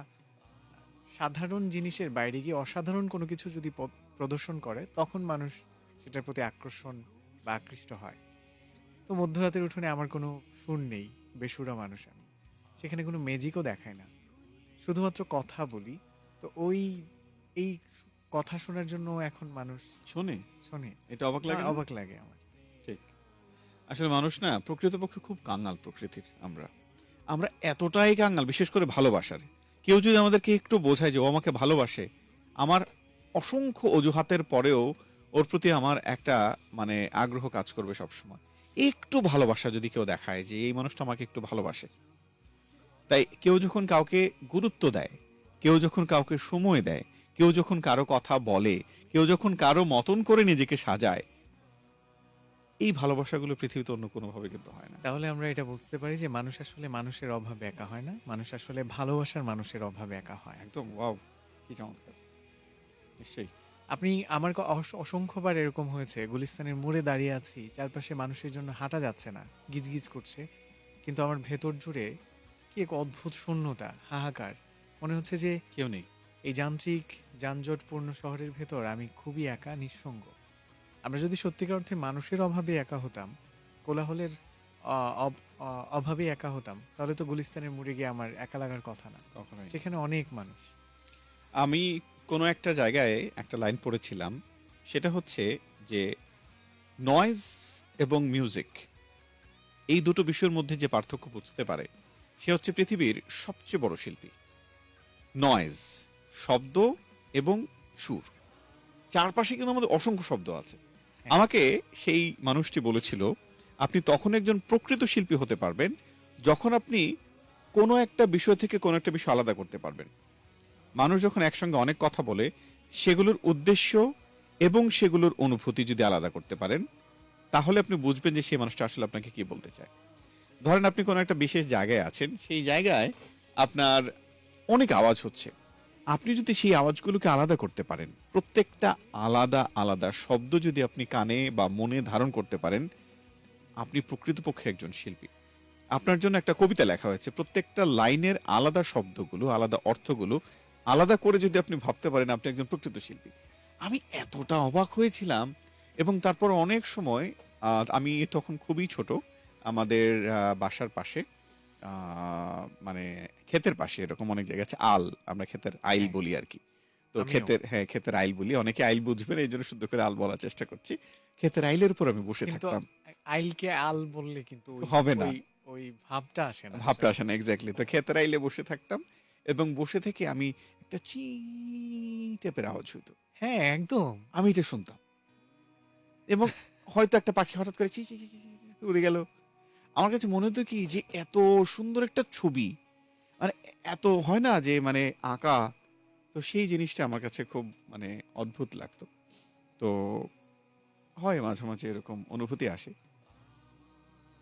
সাধারণ জিনিসের বাইরে গিয়ে অসাধারণ কোনো কিছু যদি প্রদর্শন করে তখন মানুষ সেটার প্রতি আকর্ষণ বা আকৃষ্ট হয়। তো মধ্যরাতের উঠোনে আমার কোনো সুর নেই বেসুরা মানুষ আমি। সেখানে কোনো ম্যাজিকও দেখায় না। শুধুমাত্র কথা বলি। তো ওই এই কথা শোনার জন্য এখন মানুষ শোনে? শোনে। এটা অবাক লাগে অবাক লাগে আমার। ঠিক। আসলে মানুষ না প্রকৃতপক্ষে খুব কাঙ্গাল প্রকৃতির আমরা। আমরা এতটাই কাঙ্গাল বিশেষ করে ভালোবাসার। কেউ যদি আমাদেরকে একটু বোঝায় যে ও আমাকে ভালোবাসে আমার অসংখ্য অজুহাতের পরেও ওর প্রতি আমার একটা মানে আগ্রহ কাজ করবে সবসময়। একটু ভালোবাসা যদি কেউ দেখায় যে এই মানুষটা আমাকে একটু ভালোবাসে। তাই কেউ যখন কাউকে গুরুত্ব দেয় কেউ যখন কাউকে সময় দেয় কেউ যখন কারও কথা বলে কেউ যখন কারও মতন করে নিজেকে সাজায় এই ভালোবাসাগুলো পৃথিবীতে অন্য কোনোভাবে কিন্তু হয় না। তাহলে আমরা এটা বুঝতে পারি যে মানুষ আসলে মানুষের অভাবে একা হয় না মানুষ আসলে ভালোবাসার মানুষের অভাবে একা হয়। একদম ওয়াও কি চমৎকার। নিশ্চয়ই। আপনি আমার অসংখ্যবার এরকম হয়েছে গুলিস্তানের মোড়ে দাঁড়িয়ে আছি চারপাশে মানুষের জন্য হাঁটা যাচ্ছে না গিজগিজ করছে কিন্তু আমার ভেতর জুড়ে কি এক অদ্ভুত শূন্যতা হাহাকার। মনে হচ্ছে যে কেউ নেই। এই যান্ত্রিক যানজটপূর্ণ শহরের ভেতর আমি খুবই একা নিঃসঙ্গ। আমরা যদি সত্যিকার অর্থে মানুষের অভাবে একা হতাম কোলাহলের অভাবে একা হতাম তাহলে তো গুলিস্তানের মুড়ে গিয়ে আমার একা লাগার কথা না। কখনোই না। সেখানে অনেক মানুষ। আমি কোনো একটা জায়গায় একটা লাইন পড়েছিলাম সেটা হচ্ছে যে নয়েজ এবং মিউজিক এই দুটো বিষয়ের মধ্যে যে পার্থক্য বুঝতে পারে সে হচ্ছে পৃথিবীর সবচেয়ে বড় শিল্পী। নয়েজ শব্দ এবং সুর। চারপাশে কিন্তু আমাদের অসংখ্য শব্দ আছে। আমাকে সেই মানুষটি বলেছিল আপনি তখন একজন প্রকৃত শিল্পী হতে পারবেন যখন আপনি কোনো একটা বিষয় থেকে কোনো একটা বিষয় আলাদা করতে পারবেন। মানুষ যখন একসঙ্গে অনেক কথা বলে সেগুলোর উদ্দেশ্য এবং সেগুলোর অনুভূতি যদি আলাদা করতে পারেন তাহলে আপনি বুঝবেন যে সেই মানুষটা আসলে আপনাকে কি বলতে চায়। ধরেন আপনি কোনো একটা বিশেষ জায়গায় আছেন, সেই জায়গায় আপনার অনেক আওয়াজ হচ্ছে। আপনি যদি সেই আওয়াজগুলোকে আলাদা করতে পারেন, প্রত্যেকটা আলাদা আলাদা শব্দ যদি আপনি কানে বা মনে ধারণ করতে পারেন, আপনি প্রকৃতপক্ষে একজন শিল্পী। আপনার জন্য একটা কবিতা লেখা হয়েছে, প্রত্যেকটা লাইনের আলাদা শব্দগুলো, আলাদা অর্থগুলো আলাদা করে যদি আপনি ভাবতে পারেন, আপনি একজন প্রকৃত শিল্পী। আমি এতটা অবাক হয়েছিলাম এবং তারপর অনেক সময় আমি তখন খুবই ছোট আমাদের বাসার পাশে মানে ক্ষেতের পাশে এরকম অনেক জায়গা আছে আল আমরা ক্ষেতের আইল হ্যাঁ। বলি আর কি তো ক্ষেতের হ্যাঁ ক্ষেতের আইল বলি অনেকে আইল বুঝবেন এই জন্য শুদ্ধ করে আল বলার চেষ্টা করছি ক্ষেতের আইলের উপর আমি বসে থাকতাম আইলকে আল বললে কিন্তু হবে না। ওই- ভাবটা আসে না ভাবটা আসে না এক্স্যাক্টলি তো ক্ষেতের আইলে বসে থাকতাম এবং বসে থেকে আমি একটা চি টেপের আওয়াজ হইতো হ্যাঁ একদম আমি এটা শুনতাম এবং হয়তো একটা পাখি হঠাৎ করে চি চি চি চি চি চি করে উড়ে গেল আমার কাছে মনে হতো কি যে এত সুন্দর একটা ছবি। মানে এত হয় না যে মানে আঁকা। তো সেই জিনিসটা আমার কাছে খুব মানে অদ্ভুত লাগতো। তো হয় মাঝে মাঝে এরকম অনুভূতি আসে।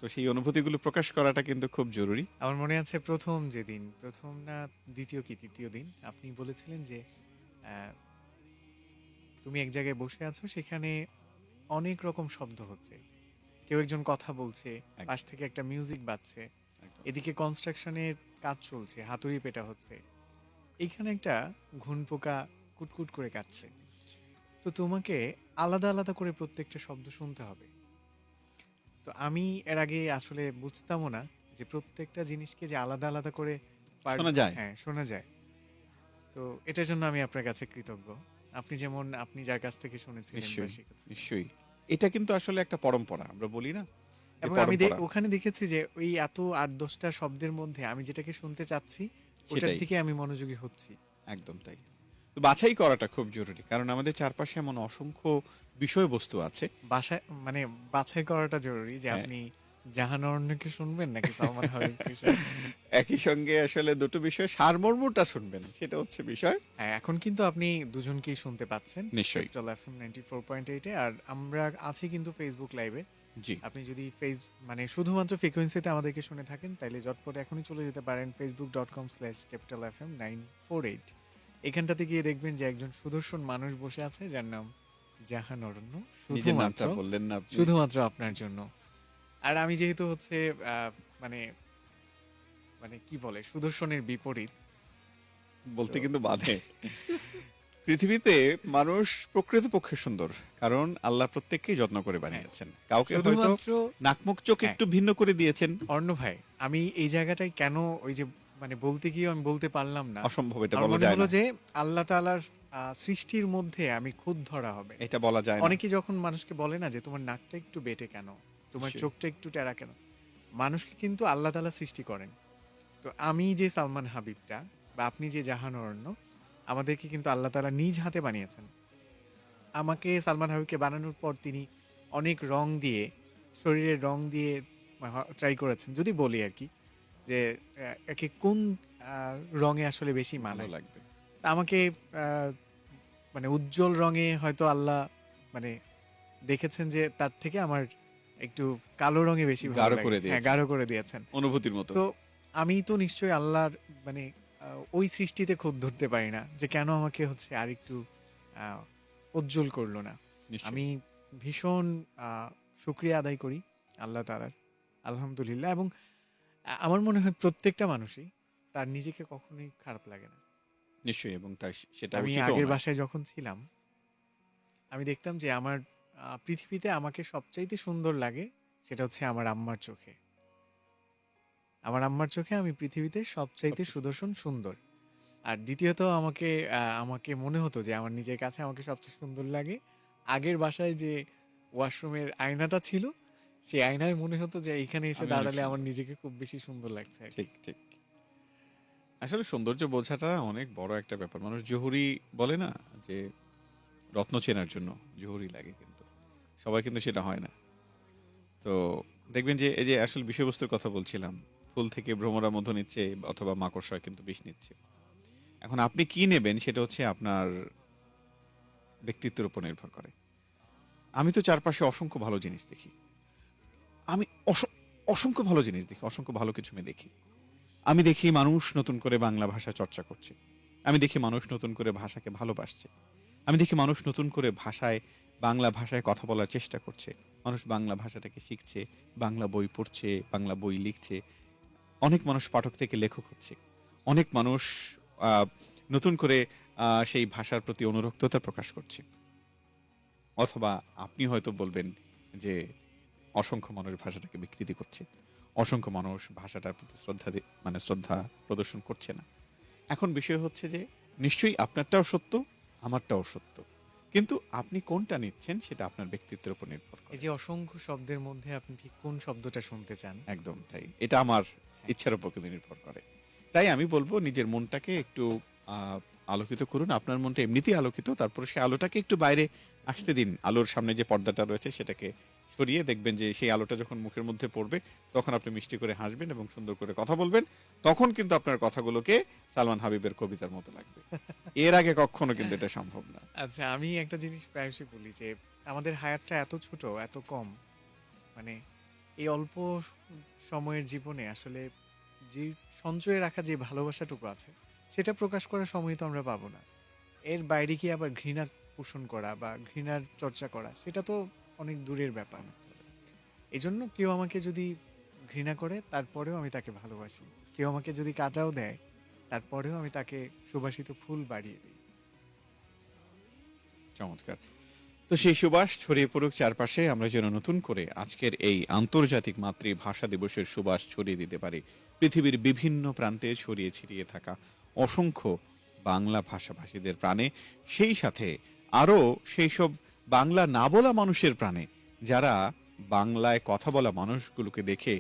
তো সেই অনুভূতিগুলো প্রকাশ করাটা কিন্তু খুব জরুরি। আমার মনে আছে প্রথম যেদিন প্রথম না দ্বিতীয় কি তৃতীয় দিন, আপনি বলেছিলেন যে তুমি এক জায়গায় বসে আছো, সেখানে অনেক রকম শব্দ হচ্ছে। কেউ একজন কথা বলছে পাশ থেকে একটা মিউজিক বাজছে এদিকে কনস্ট্রাকশনের কাজ চলছে হাতুড়ি পেটা হচ্ছে। এইখানে একটা ঘুন পোকা কুটকুট করে কাটছে। তো তোমাকে আলাদা আলাদা করে প্রত্যেকটা শব্দ শুনতে হবে। তো আমি এর আগে আসলে বুঝতামও না যে প্রত্যেকটা জিনিসকে যে আলাদা আলাদা করে শোনা যায়। হ্যাঁ শোনা যায়। তো এটার জন্য আমি আপনার কাছে কৃতজ্ঞ। আপনি যেমন আপনি যার কাছ থেকে শুনেছিলেন নিশ্চয়ই। এটা কিন্তু আসলে একটা পরম্পরা আমরা বলি না যে এবং আমি দে- পরম্পরা। ওখানে দেখেছি যে ওই এত আট দশটা শব্দের মধ্যে আমি যেটাকে শুনতে চাচ্ছি ওটার সেটাই। দিকে আমি মনোযোগী হচ্ছি একদম তাই তো বাছাই করাটা খুব জরুরি কারণ আমাদের চারপাশে এমন অসংখ্য বিষয়বস্তু আছে বাসায় মানে বাছাই করাটা জরুরি যে হ্যাঁ। আপনি জাহানরণ্যকে শুনবেন নাকি সালমান হাবিবকে শুনবেন একই সঙ্গে আসলে দুটো বিষয় সারমর্মটা শুনবেন সেটা হচ্ছে বিষয় হ্যাঁ এখন কিন্তু আপনি দুজনকেই শুনতে পাচ্ছেন নিশ্চয়ই। চল F M ninety four point এইটে আর আমরা আছি কিন্তু ফেসবুক লাইভে জি। আপনি যদি ফেস মানে শুধুমাত্র ফ্রিকোয়েন্সিতে আমাদেরকে শুনে থাকেন তাহলে জটপট এখনই চলে যেতে পারেন Facebook dot com slash capital F M nine four eight এখানটাতে গিয়ে দেখবেন যে একজন সুদর্শন মানুষ বসে আছে যার নাম জাহান অরণ্য নিজের নামটা বললেন না শুধুমাত্র আপনার জন্য। আর আমি যেহেতু হচ্ছে আহ, মানে মানে কি বলে সুদর্শনের বিপরীত। বলতে কিন্তু বাধে। পৃথিবীতে মানুষ প্রকৃতপক্ষে সুন্দর কারণ আল্লাহ প্রত্যেককেই যত্ন করে বানিয়েছেন। কাউকে হয়তো নাকমুখ চোখ হ্যাঁ। একটু ভিন্ন করে দিয়েছেন। অর্ণ ভাই আমি এই জায়গাটায় কেন ওই যে মানে বলতে গিয়ে আমি বলতে পারলাম না। অসম্ভব এটা বলা যায় না। যে আল্লাহ তাআলার সৃষ্টির মধ্যে আমি খুদ ধরা হবে। এটা বলা যায় না। অনেকে যখন মানুষকে বলে না যে তোমার নাকটা একটু বেটে কেন তোমার চোখটা একটু টেরা কেন মানুষকে কিন্তু আল্লাহ তাআলা সৃষ্টি করেন। তো আমি যে সালমান হাবিবটা বা আপনি যে জাহান অরণ্য আমাদেরকে কিন্তু আল্লাহ তাআলা নিজ হাতে বানিয়েছেন। আমাকে সালমান হাবিবকে বানানোর পর তিনি অনেক রং দিয়ে শরীরের রং দিয়ে ট্রাই করেছেন। যদি বলি আর কি যে একে কোন রঙে আসলে বেশি মানায়? লাগবে। তা আমাকে মানে উজ্জ্বল রঙে হয়তো আল্লাহ মানে দেখেছেন যে তার থেকে আমার একটু কালো রঙে বেশি গাঢ় করে হ্যাঁ দিয়েছেন। গাঢ় করে দিয়েছেন। অনুভূতির মতো। তো আমি তো নিশ্চয়ই আল্লাহর মানে ওই সৃষ্টিতে খুব ধরতে পারি না যে কেন আমাকে হচ্ছে আর একটু উজ্জ্বল করল না। আমি ভীষণ শুক্রিয়া আদায় করি আল্লাহ তালার আলহামদুলিল্লাহ। এবং আমার মনে হয় প্রত্যেকটা মানুষই তার নিজেকে কখনোই খারাপ লাগে না। নিশ্চয়ই এবং তার সেটা আমি আগের বাসায় যখন ছিলাম আমি দেখতাম যে আমার পৃথিবীতে আমাকে সবচাইতে সুন্দর লাগে সেটা হচ্ছে আমার আম্মার চোখে। আমার আম্মার চোখে আমি পৃথিবীতে সবচাইতে সুদর্শন সুন্দর। আর দ্বিতীয়ত আমাকে আমাকে মনে হতো যে আমার নিজের কাছে আমাকে সবচেয়ে সুন্দর লাগে। আগের বাসায় যে ওয়াশরুমের আয়নাটা ছিল সেই আয়নায় মনে হতো যে এখানে এসে আমি অনেক দাঁড়ালে সুন্দর। আমার নিজেকে খুব বেশি সুন্দর লাগছে। ঠিক ঠিক। আসলে সৌন্দর্য বোঝাটা অনেক বড় একটা ব্যাপার। মানুষ জহুরি বলে না যে রত্ন চেনার জন্য জহুরি লাগে কিন্তু। সবাই কিন্তু সেটা হয় না। তো দেখবেন যে এই যে আসল বিষয়বস্তুর কথা বলছিলাম ফুল থেকে ভ্রমরা মধু নিচ্ছে অথবা মাকড়সা কিন্তু বিষ নিচ্ছে। এখন আপনি কি নেবেন সেটা হচ্ছে আপনার ব্যক্তিত্বের উপর নির্ভর করে। আমি তো চারপাশে অসংখ্য ভালো জিনিস দেখি। আমি অসংখ্য ভালো জিনিস দেখি, অসংখ্য ভালো কিছু আমি দেখি। আমি দেখি মানুষ নতুন করে বাংলা ভাষা চর্চা করছে। আমি দেখি মানুষ নতুন করে ভাষাকে ভালোবাসছে। আমি দেখি মানুষ নতুন করে ভাষায়, বাংলা ভাষায় কথা বলার চেষ্টা করছে। মানুষ বাংলা ভাষাটাকে শিখছে, বাংলা বই পড়ছে, বাংলা বই লিখছে। অনেক মানুষ পাঠক থেকে লেখক হচ্ছে। অনেক মানুষ নতুন করে সেই ভাষার প্রতি অনুরক্ততা প্রকাশ করছে। অথবা আপনি হয়তো বলবেন যে অসংখ্য মানুষ ভাষাটাকে বিকৃতি করছে। অসংখ্য মানুষ ভাষাটার প্রতি শ্রদ্ধা মানে শ্রদ্ধা প্রদর্শন করছে না। এখন বিষয় হচ্ছে যে নিশ্চয়ই আপনারটাও সত্য আমারটাও সত্য। কিন্তু আপনি কোনটা নিচ্ছেন সেটা আপনার ব্যক্তিত্বের উপর নির্ভর করে। এই যে অসংখ্য শব্দের মধ্যে আপনি ঠিক কোন শব্দটা শুনতে চান? একদম তাই। এটা আমার ইচ্ছার উপর কিন্তু নির্ভর করে। তাই আমি বলব নিজের মনটাকে একটু আলোকিত করুন। আপনার মনটা এমনিতেই আলোকিত, তারপর সেই আলোটাকে একটু বাইরে আসতে দিন। আলোর সামনে যে পর্দাটা রয়েছে সেটাকে সরিয়ে দেখবেন যে সেই আলোটা যখন মুখের মধ্যে পড়বে, তখন আপনি মিষ্টি করে হাসবেন এবং সুন্দর করে কথা বলবেন। তখন কিন্তু আপনার কথাগুলোকে সালমান হাবিবের কবিতার মতো লাগবে। এর আগে কখনো কিন্তু এটা সম্ভব না। আচ্ছা আমি একটা জিনিস প্রায়শই বলি যে, আমাদের হায়াতটা এত ছোট, এত কম মানে এই অল্প সময়ের জীবনে আসলে যে সঞ্চয়ে রাখা যে ভালোবাসাটুকু আছে, সেটা প্রকাশ করার সময় তো আমরা পাবো না। এর বাইরে কি আবার ঘৃণা পোষণ করা বা ঘৃণার চর্চা করা, সেটা তো অনেক দূরের ব্যাপার। এই জন্য কেউ আমাকে যদি ঘৃণা করে, তারপরেও আমি তাকে ভালোবাসি। কেউ আমাকে যদি কাটাও দেয়, তারপরেও আমি তাকে সুবাসিত ফুল বাড়িয়ে দিই। চমৎকার। তো সেই সুবাস ছড়িয়ে পড়ুক চারপাশে, আমরা যেন নতুন করে আজকের এই আন্তর্জাতিক মাতৃভাষা দিবসের সুবাস ছড়িয়ে দিতে পারি। পৃথিবীর বিভিন্ন প্রান্তে ছড়িয়ে ছিটিয়ে থাকা অসংখ্য বাংলা ভাষাভাষীদের প্রাণে, সেই সাথে আরও সেই সব বাংলা না বলা মানুষের প্রাণে, যারা বাংলায় কথা বলা মানুষগুলোকে দেখে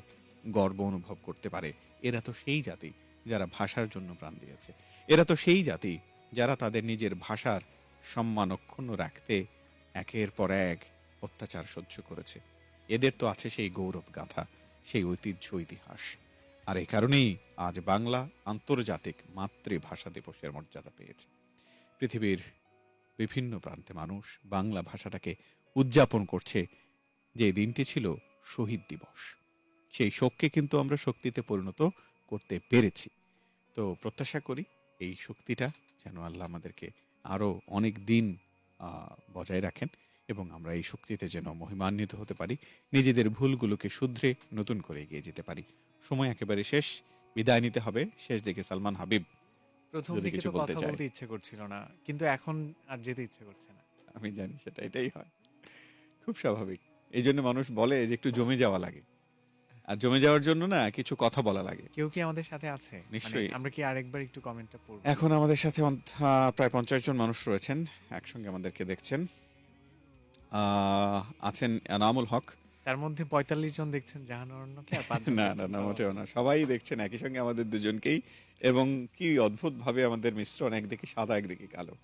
গর্ব অনুভব করতে পারে। এরা তো সেই জাতি যারা ভাষার জন্য প্রাণ দিয়েছে। এরা তো সেই জাতি যারা তাদের নিজের ভাষার সম্মান অক্ষুণ্ণ রাখতে একের পর এক অত্যাচার সহ্য করেছে। এদের তো আছে সেই গৌরব গাথা, সেই ঐতিহ্য ইতিহাস। আর এই কারণেই আজ বাংলা আন্তর্জাতিক মাতৃভাষা দিবসের মর্যাদা পেয়েছে। পৃথিবীর বিভিন্ন প্রান্তে মানুষ বাংলা ভাষাটাকে উদযাপন করছে। যে দিনটি ছিল শহীদ দিবস, সেই শোককে কিন্তু আমরা শক্তিতে পরিণত করতে পেরেছি। তো প্রত্যাশা করি এই শক্তিটা যেন আল্লাহ আমাদেরকে আরও অনেক দিন বজায় রাখেন এবং আমরা এই শক্তিতে যেন মহিমান্বিত হতে পারি নিজেদের ভুলগুলোকে শুধরে নতুন করে এগিয়ে যেতে পারি। সময় একেবারে শেষ বিদায় নিতে হবে। শেষ দিকে সালমান হাবিব প্রথম দিকে তো কথা বলতে ইচ্ছে করছিল না কিন্তু এখন আর যেতে ইচ্ছে করছে না। আমি জানি সেটা এটাই হয়। খুব স্বাভাবিক। এই জন্য মানুষ বলে যে একটু জমে যাওয়া লাগে। আর জমে যাওয়ার জন্য না কিছু কথা বলা লাগে। কেউ কি আমাদের সাথে আছে? মানে নিশ্চয়ই। আমরা কি আরেকবার একটু কমেন্টটা পড়ব? এখন আমাদের সাথে প্রায় পঞ্চাশ জন মানুষ রয়েছেন একসঙ্গে আমাদেরকে দেখছেন। আছেন এনামুল হক। তার মধ্যে পঁয়তাল্লিশ জন দেখছেন জাহান অরণ্যকে না না না। মোটেও না। সবাই দেখছেন একই সঙ্গে আমাদের দুজনকেই। এবং কি অদ্ভুত ভাবে আমাদের মিশ্রণ একদিকে সাদা একদিকে কালো।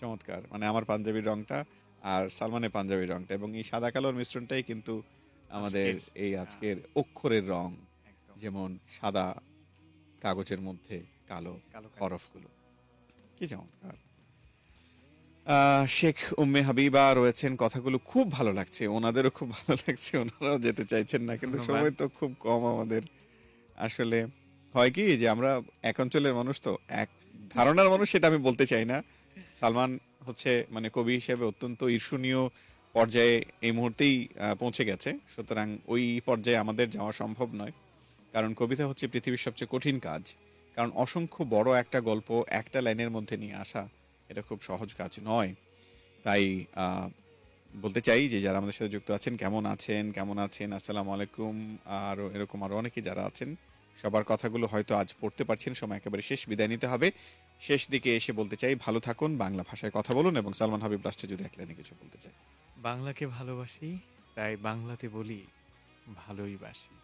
চমৎকার। মানে আমার পাঞ্জাবির রংটা আর সালমানের পাঞ্জাবির রংটা। এবং এই সাদা কালোর মিশ্রণটাই কিন্তু আমাদের এই হ্যাঁ। আজকের অক্ষরের রং যেমন সাদা কাগজের মধ্যে কালো। হরফগুলো। কি চমৎকার। শেখ উম্মে হাবিবা রয়েছেন কথাগুলো খুব ভালো লাগছে ওনাদেরও খুব ভালো লাগছে ওনারাও যেতে চাইছেন না কিন্তু সময় তো খুব কম আমাদের। আসলে হয় কি যে আমরা এক অঞ্চলের মানুষ তো এক ধারণার মানুষ সেটা আমি বলতে চাই না। সালমান হচ্ছে মানে কবি হিসেবে অত্যন্ত ঈর্ষণীয় পর্যায়ে এই মুহূর্তেই পৌঁছে গেছে। সুতরাং ওই পর্যায়ে আমাদের যাওয়া সম্ভব নয়। কারণ কবিতা হচ্ছে পৃথিবীর সবচেয়ে কঠিন কাজ। কারণ অসংখ্য বড় একটা গল্প একটা লাইনের মধ্যে নিয়ে আসা, এটা খুব সহজ কাজ নয়। তাই বলতে চাই যে যারা আমাদের সাথে যুক্ত আছেন, কেমন আছেন কেমন আছেন, আসসালামু আলাইকুম আরও এরকম আরও অনেকে যারা আছেন, সবার কথাগুলো হয়তো আজ পড়তে পারছেন, সময় একেবারে শেষ বিদায় নিতে হবে। শেষ দিকে এসে বলতে চাই, ভালো থাকুন, বাংলা ভাষায় কথা বলুন এবং সালমান হাবিব লাস্টে যদি এক লাইনে কিছু বলতে চাই। বাংলাকে ভালোবাসি তাই বাংলাতে বলি ভালোই বাসি।